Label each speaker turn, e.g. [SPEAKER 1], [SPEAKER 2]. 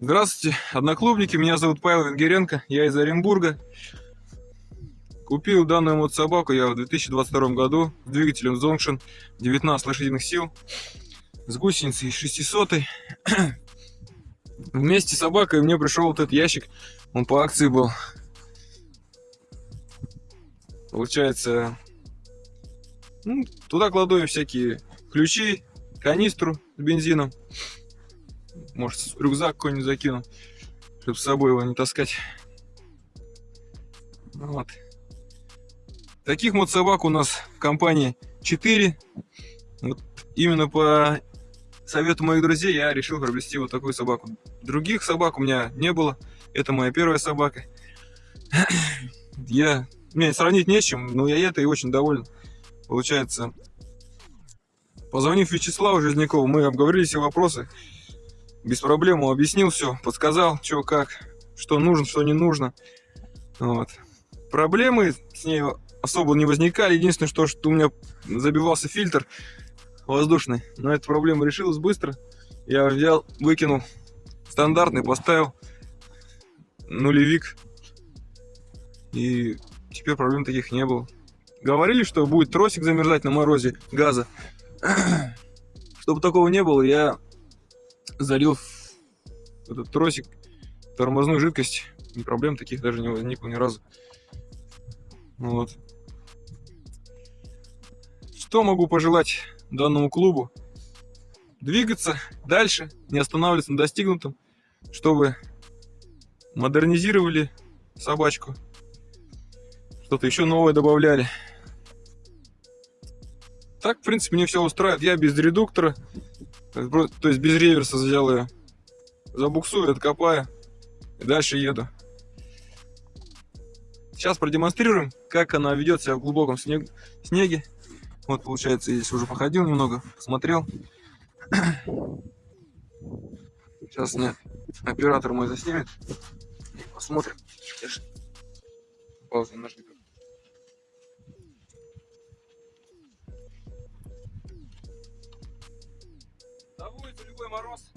[SPEAKER 1] Здравствуйте, одноклубники, меня зовут Павел Венгеренко, я из Оренбурга. Купил данную вот собаку я в 2022 году с двигателем Zonction 19 лошадиных сил с гусеницей 600 Вместе с собакой мне пришел вот этот ящик, он по акции был. Получается, ну, туда кладу я всякие ключи, канистру с бензином, может, рюкзак какой-нибудь закину, чтобы с собой его не таскать. Вот. Таких вот собак у нас в компании 4. Вот именно по совету моих друзей я решил приобрести вот такую собаку. Других собак у меня не было. Это моя первая собака. Я... Мне сравнить не с чем, но я этой очень доволен. Получается, позвонив Вячеславу Жизнякову, мы обговорили все вопросы без проблем объяснил все, подсказал, что как, что нужно, что не нужно. Вот. Проблемы с ней особо не возникали. Единственное, что, что у меня забивался фильтр воздушный. Но эта проблема решилась быстро. Я взял, выкинул стандартный, поставил нулевик. И теперь проблем таких не было. Говорили, что будет тросик замерзать на морозе газа. Чтобы такого не было, я залил этот тросик тормозную жидкость. И проблем таких даже не возникло ни разу. Вот. Что могу пожелать данному клубу? Двигаться дальше, не останавливаться на достигнутом, чтобы модернизировали собачку, что-то еще новое добавляли. Так, в принципе, мне все устраивает. Я без редуктора, то есть без реверса взял ее, забуксую, откопаю и дальше еду. Сейчас продемонстрируем, как она ведет себя в глубоком снег, снеге. Вот, получается, здесь уже походил немного, посмотрел. Сейчас мне оператор мой заснимет. Посмотрим. Паузу нажми. Улице любой мороз.